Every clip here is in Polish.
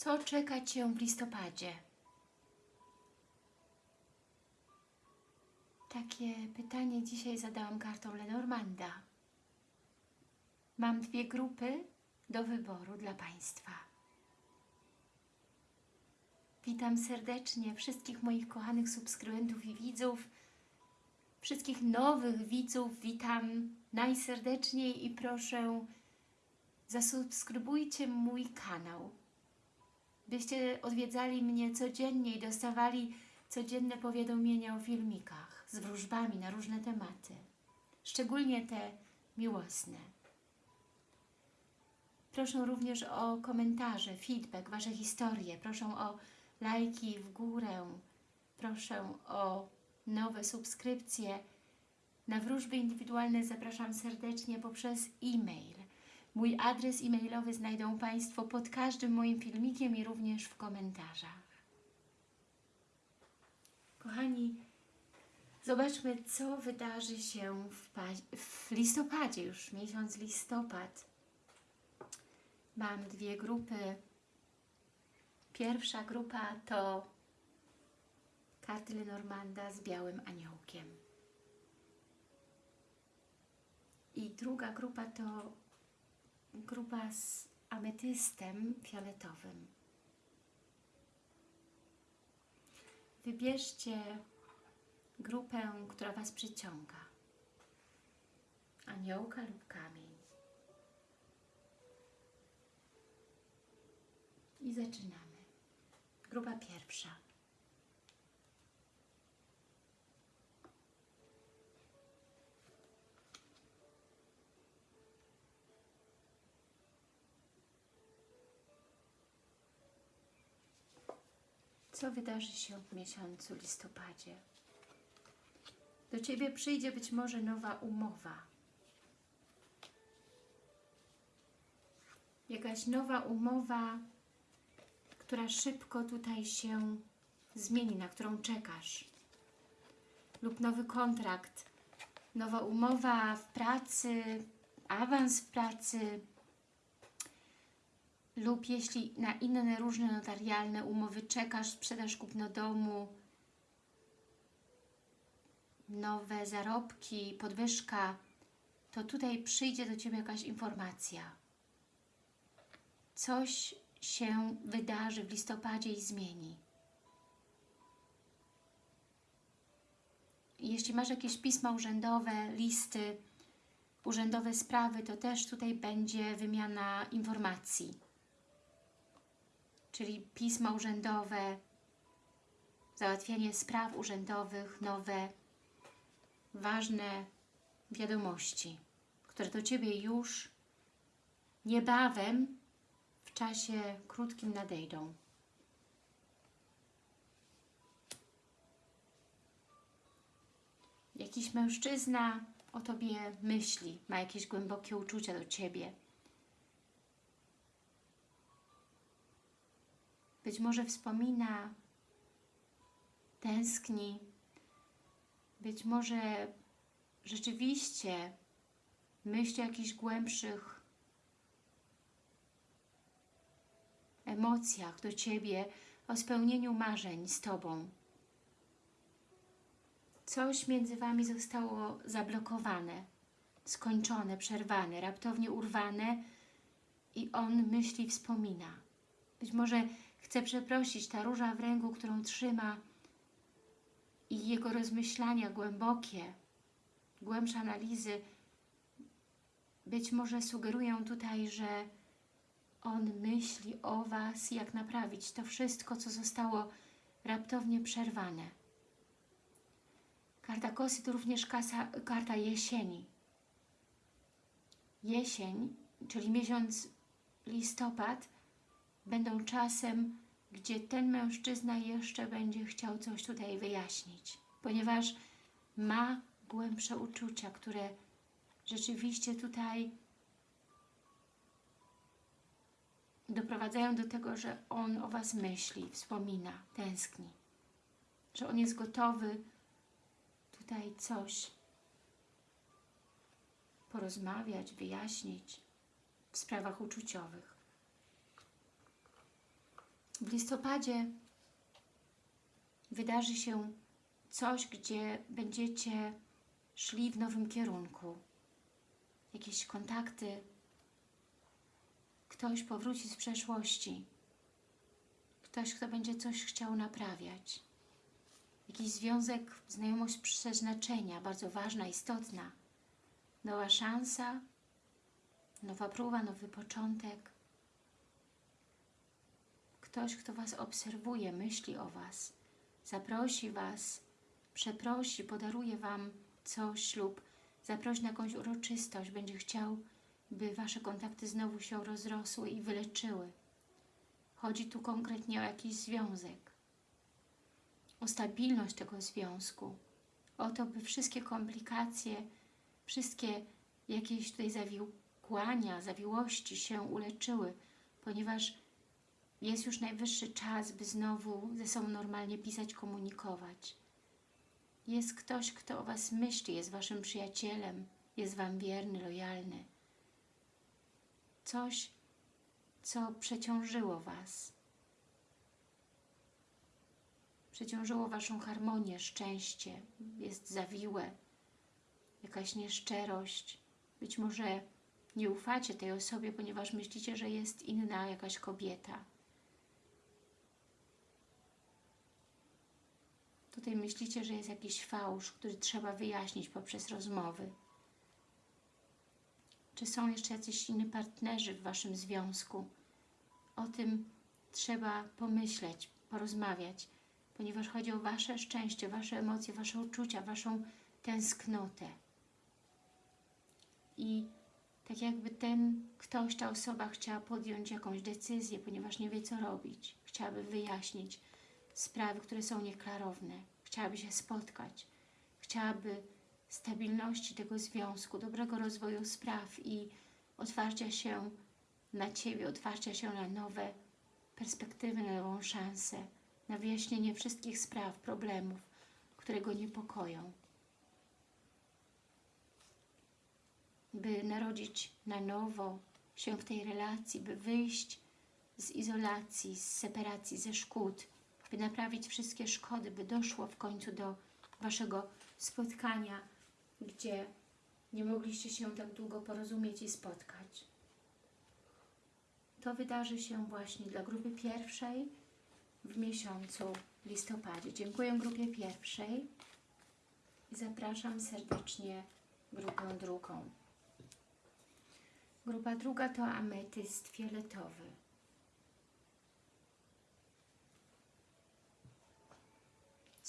Co czeka Cię w listopadzie? Takie pytanie dzisiaj zadałam kartą Lenormanda. Mam dwie grupy do wyboru dla Państwa. Witam serdecznie wszystkich moich kochanych subskrybentów i widzów, wszystkich nowych widzów. Witam najserdeczniej i proszę zasubskrybujcie mój kanał, byście odwiedzali mnie codziennie i dostawali codzienne powiadomienia o filmikach z wróżbami na różne tematy, szczególnie te miłosne. Proszę również o komentarze, feedback, Wasze historie. Proszę o lajki w górę. Proszę o nowe subskrypcje. Na wróżby indywidualne zapraszam serdecznie poprzez e-mail. Mój adres e-mailowy znajdą Państwo pod każdym moim filmikiem i również w komentarzach. Kochani, zobaczmy, co wydarzy się w, w listopadzie, już miesiąc listopad. Mam dwie grupy. Pierwsza grupa to karty Lenormanda z białym aniołkiem. I druga grupa to grupa z ametystem fioletowym. Wybierzcie grupę, która Was przyciąga. Aniołka lub kamień. I zaczynamy. Grupa pierwsza. Co wydarzy się w miesiącu listopadzie? Do Ciebie przyjdzie być może nowa umowa. Jakaś nowa umowa, która szybko tutaj się zmieni, na którą czekasz. Lub nowy kontrakt, nowa umowa w pracy, awans w pracy, lub jeśli na inne różne notarialne umowy czekasz, sprzedaż kupno domu, nowe zarobki, podwyżka, to tutaj przyjdzie do Ciebie jakaś informacja. Coś się wydarzy w listopadzie i zmieni. Jeśli masz jakieś pisma urzędowe, listy, urzędowe sprawy, to też tutaj będzie wymiana informacji. Czyli pisma urzędowe, załatwianie spraw urzędowych, nowe, ważne wiadomości, które do Ciebie już niebawem w czasie krótkim nadejdą. Jakiś mężczyzna o Tobie myśli, ma jakieś głębokie uczucia do Ciebie. Być może wspomina, tęskni, być może rzeczywiście myśli o jakichś głębszych emocjach do Ciebie, o spełnieniu marzeń z Tobą. Coś między Wami zostało zablokowane, skończone, przerwane, raptownie urwane i on myśli, wspomina. Być może chce przeprosić ta róża w ręku, którą trzyma i jego rozmyślania głębokie, głębsze analizy być może sugerują tutaj, że on myśli o Was, jak naprawić to wszystko, co zostało raptownie przerwane. Karta kosy to również kasa, karta jesieni. Jesień, czyli miesiąc listopad, będą czasem, gdzie ten mężczyzna jeszcze będzie chciał coś tutaj wyjaśnić, ponieważ ma głębsze uczucia, które rzeczywiście tutaj doprowadzają do tego, że on o Was myśli, wspomina, tęskni. Że on jest gotowy tutaj coś porozmawiać, wyjaśnić w sprawach uczuciowych. W listopadzie wydarzy się coś, gdzie będziecie szli w nowym kierunku. Jakieś kontakty, ktoś powróci z przeszłości, ktoś, kto będzie coś chciał naprawiać. Jakiś związek, znajomość przeznaczenia, bardzo ważna, istotna. Nowa szansa, nowa próba, nowy początek. Ktoś, kto Was obserwuje, myśli o Was, zaprosi Was, przeprosi, podaruje Wam coś lub zaprosi na jakąś uroczystość, będzie chciał, by Wasze kontakty znowu się rozrosły i wyleczyły. Chodzi tu konkretnie o jakiś związek, o stabilność tego związku, o to, by wszystkie komplikacje, wszystkie jakieś tutaj zawiłkłania, zawiłości się uleczyły, ponieważ jest już najwyższy czas, by znowu ze sobą normalnie pisać, komunikować. Jest ktoś, kto o Was myśli, jest Waszym przyjacielem, jest Wam wierny, lojalny. Coś, co przeciążyło Was. Przeciążyło Waszą harmonię, szczęście, jest zawiłe, jakaś nieszczerość. Być może nie ufacie tej osobie, ponieważ myślicie, że jest inna jakaś kobieta. Tutaj myślicie, że jest jakiś fałsz, który trzeba wyjaśnić poprzez rozmowy. Czy są jeszcze jacyś inni partnerzy w Waszym związku? O tym trzeba pomyśleć, porozmawiać, ponieważ chodzi o Wasze szczęście, Wasze emocje, Wasze uczucia, Waszą tęsknotę. I tak jakby ten ktoś, ta osoba chciała podjąć jakąś decyzję, ponieważ nie wie co robić. Chciałaby wyjaśnić sprawy, które są nieklarowne. Chciałaby się spotkać. Chciałaby stabilności tego związku, dobrego rozwoju spraw i otwarcia się na Ciebie, otwarcia się na nowe perspektywy, na nową szansę, na wyjaśnienie wszystkich spraw, problemów, które go niepokoją. By narodzić na nowo się w tej relacji, by wyjść z izolacji, z separacji, ze szkód, by naprawić wszystkie szkody, by doszło w końcu do Waszego spotkania, gdzie nie mogliście się tak długo porozumieć i spotkać. To wydarzy się właśnie dla grupy pierwszej w miesiącu listopadzie. Dziękuję grupie pierwszej i zapraszam serdecznie grupę drugą. Grupa druga to ametyst fioletowy.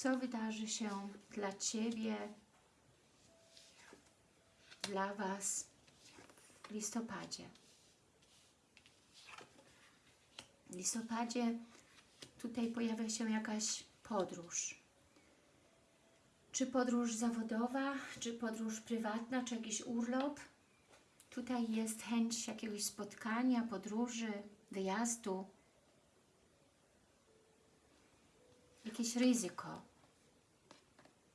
Co wydarzy się dla Ciebie, dla Was w listopadzie? W listopadzie tutaj pojawia się jakaś podróż. Czy podróż zawodowa, czy podróż prywatna, czy jakiś urlop. Tutaj jest chęć jakiegoś spotkania, podróży, wyjazdu. Jakieś ryzyko.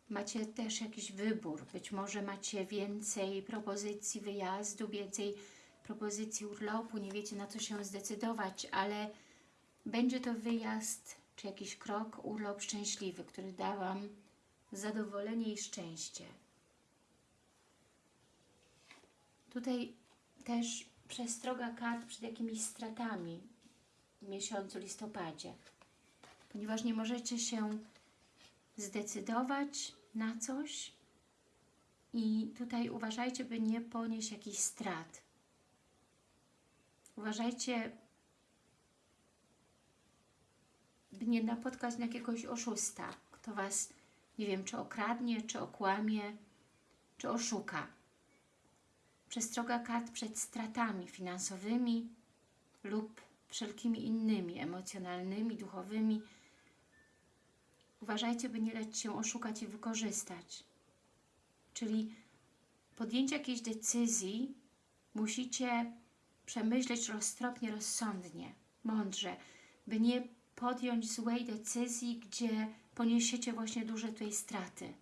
Macie też jakiś wybór. Być może macie więcej propozycji wyjazdu, więcej propozycji urlopu, nie wiecie na co się zdecydować, ale będzie to wyjazd czy jakiś krok, urlop szczęśliwy, który da Wam zadowolenie i szczęście. Tutaj też przestroga kart przed jakimiś stratami w miesiącu listopadzie, ponieważ nie możecie się zdecydować na coś i tutaj uważajcie, by nie ponieść jakichś strat. Uważajcie, by nie napotkać na jakiegoś oszusta, kto Was, nie wiem, czy okradnie, czy okłamie, czy oszuka. Przestroga kart przed stratami finansowymi lub wszelkimi innymi, emocjonalnymi, duchowymi. Uważajcie, by nie dać się oszukać i wykorzystać. Czyli podjęcie jakiejś decyzji musicie przemyśleć roztropnie, rozsądnie, mądrze, by nie podjąć złej decyzji, gdzie poniesiecie właśnie duże tutaj straty.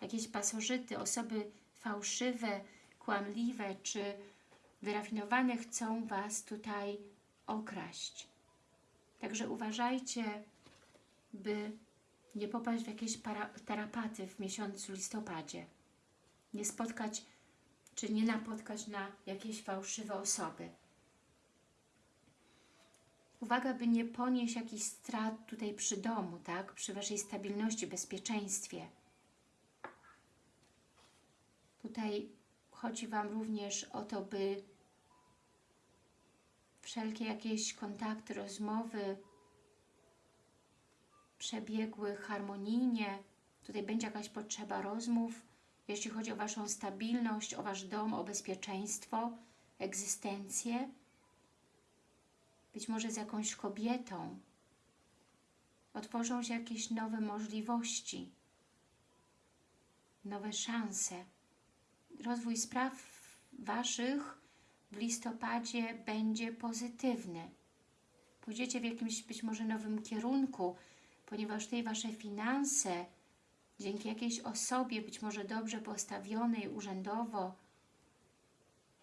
Jakieś pasożyty, osoby fałszywe, kłamliwe czy wyrafinowane chcą Was tutaj okraść. Także uważajcie, by nie popaść w jakieś para, tarapaty w miesiącu listopadzie. Nie spotkać, czy nie napotkać na jakieś fałszywe osoby. Uwaga, by nie ponieść jakichś strat tutaj przy domu, tak? Przy Waszej stabilności, bezpieczeństwie. Tutaj chodzi Wam również o to, by wszelkie jakieś kontakty, rozmowy przebiegły harmonijnie. Tutaj będzie jakaś potrzeba rozmów, jeśli chodzi o Waszą stabilność, o Wasz dom, o bezpieczeństwo, egzystencję. Być może z jakąś kobietą. Otworzą się jakieś nowe możliwości, nowe szanse. Rozwój spraw Waszych w listopadzie będzie pozytywny. Pójdziecie w jakimś być może nowym kierunku, ponieważ tutaj Wasze finanse dzięki jakiejś osobie, być może dobrze postawionej urzędowo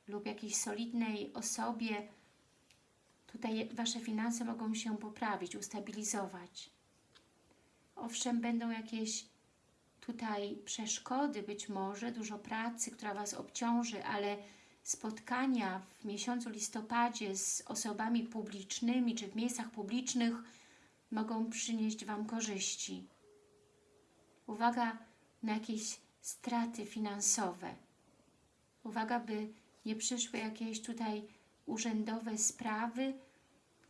lub jakiejś solidnej osobie, tutaj Wasze finanse mogą się poprawić, ustabilizować. Owszem, będą jakieś tutaj przeszkody, być może dużo pracy, która Was obciąży, ale spotkania w miesiącu listopadzie z osobami publicznymi czy w miejscach publicznych mogą przynieść Wam korzyści. Uwaga na jakieś straty finansowe. Uwaga, by nie przyszły jakieś tutaj urzędowe sprawy,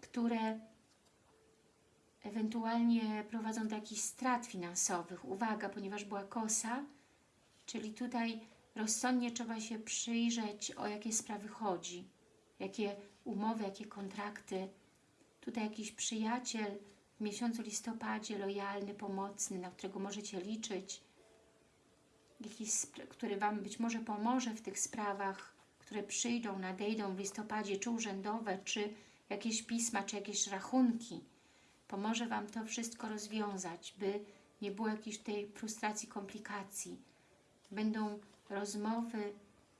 które ewentualnie prowadzą do jakichś strat finansowych. Uwaga, ponieważ była kosa, czyli tutaj rozsądnie trzeba się przyjrzeć, o jakie sprawy chodzi, jakie umowy, jakie kontrakty. Tutaj jakiś przyjaciel w miesiącu listopadzie, lojalny, pomocny, na którego możecie liczyć, jakiś, który Wam być może pomoże w tych sprawach, które przyjdą, nadejdą w listopadzie, czy urzędowe, czy jakieś pisma, czy jakieś rachunki. Pomoże Wam to wszystko rozwiązać, by nie było jakiejś tej frustracji, komplikacji. Będą rozmowy,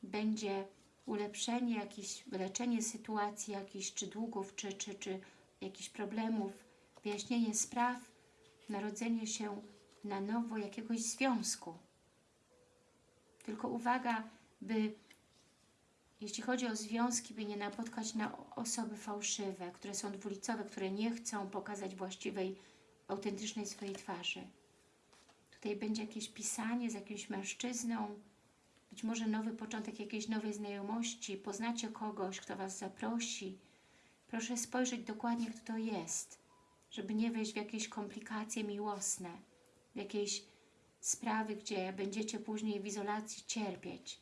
będzie ulepszenie, jakieś wyleczenie sytuacji, jakichś czy długów, czy, czy, czy jakichś problemów, wyjaśnienie spraw, narodzenie się na nowo jakiegoś związku. Tylko uwaga, by jeśli chodzi o związki, by nie napotkać na osoby fałszywe, które są dwulicowe, które nie chcą pokazać właściwej, autentycznej swojej twarzy. Tutaj będzie jakieś pisanie z jakimś mężczyzną, być może nowy początek jakiejś nowej znajomości, poznacie kogoś, kto Was zaprosi. Proszę spojrzeć dokładnie, kto to jest, żeby nie wejść w jakieś komplikacje miłosne, w jakieś sprawy, gdzie będziecie później w izolacji cierpieć.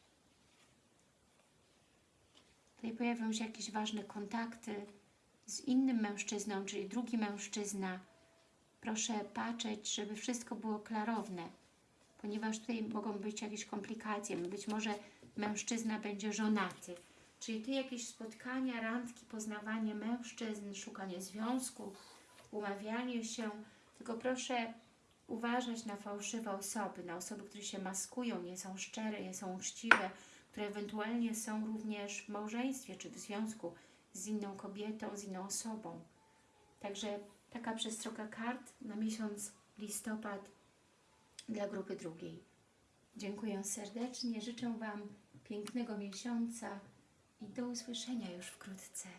Tutaj pojawią się jakieś ważne kontakty z innym mężczyzną, czyli drugi mężczyzna. Proszę patrzeć, żeby wszystko było klarowne, ponieważ tutaj mogą być jakieś komplikacje. Być może mężczyzna będzie żonaty. Czyli tu jakieś spotkania, randki, poznawanie mężczyzn, szukanie związku, umawianie się. Tylko proszę uważać na fałszywe osoby, na osoby, które się maskują, nie są szczere, nie są uczciwe, które ewentualnie są również w małżeństwie czy w związku z inną kobietą, z inną osobą. Także taka przestroga kart na miesiąc listopad dla grupy drugiej. Dziękuję serdecznie, życzę Wam pięknego miesiąca i do usłyszenia już wkrótce.